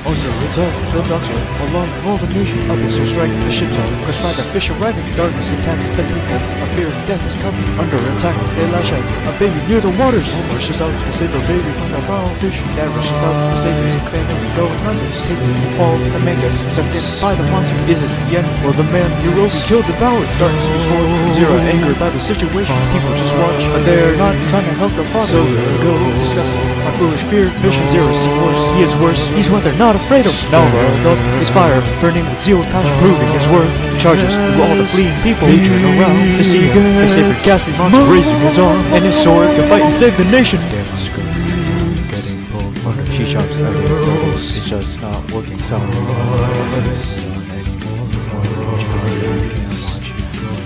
Under attack, the docks are alarmed, all the nation up abyssal strike. The ships are crushed by the fish arriving. Darkness attacks the people. A fear of death is coming. Under attack, they lash out. A baby near the waters. All rushes out to save her baby from the brown fish. Dad rushes out to save his family going under. From the fall. The man gets sucked in by the monster. Is this the end? Will the man Hiroki killed devoured? Darkness destroyed. Zero angered by the situation. People just watch, but they're not trying to help the father. So go disgusting. My foolish fear, vision zero see worse. He is worse. He's what they're not afraid of. Now riled up, his fire burning with zeal and passion, proving his worth. Charges through all the fleeing people. They turn around to see him. Save a ghastly monster, raising his arm and his sword to fight and save the nation. Dad's screaming, getting pulled under. She chops out the It's just not working. Anymore.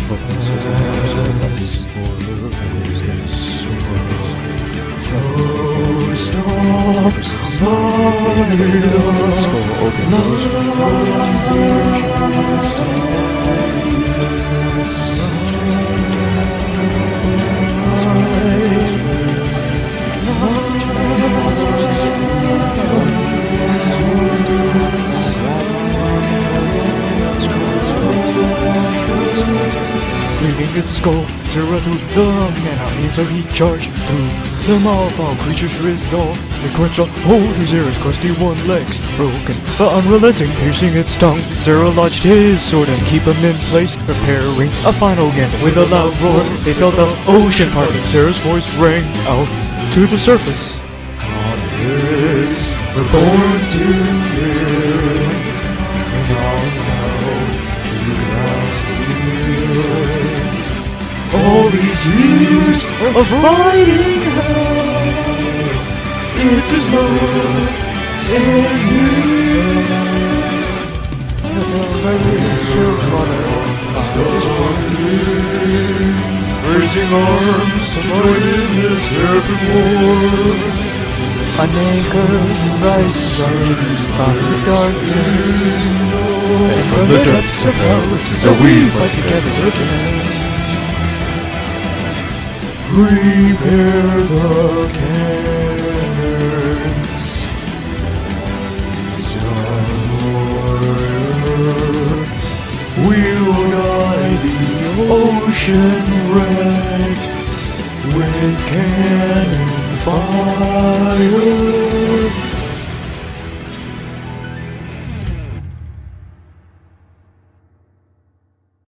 But this was an stop, stop. Skull open. Leaving its skull, Zero through the man so he charged through the. All creatures resolve. They crunch a hold of Zero's crusty one legs broken, but unrelenting, piercing its tongue. Zero lodged his sword and keep him in place, preparing a final gambit. With a loud roar, they felt the ocean parting. Zero's voice rang out to the surface. On this, we're born to live. And on to. All these years of fighting it does not end here. That's how very true, Father. Still wondering, raising arms to join in this epic war. An anchor rises up from the darkness, and from the depths of hell, so we fight together again. Prepare the cannons. We'll guide the ocean red with cannon fire.